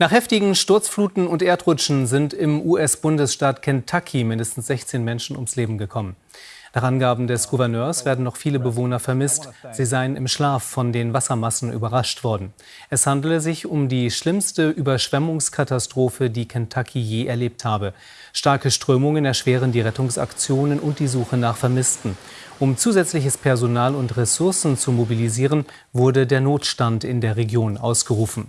Nach heftigen Sturzfluten und Erdrutschen sind im US-Bundesstaat Kentucky mindestens 16 Menschen ums Leben gekommen. Nach Angaben des Gouverneurs werden noch viele Bewohner vermisst. Sie seien im Schlaf von den Wassermassen überrascht worden. Es handele sich um die schlimmste Überschwemmungskatastrophe, die Kentucky je erlebt habe. Starke Strömungen erschweren die Rettungsaktionen und die Suche nach Vermissten. Um zusätzliches Personal und Ressourcen zu mobilisieren, wurde der Notstand in der Region ausgerufen.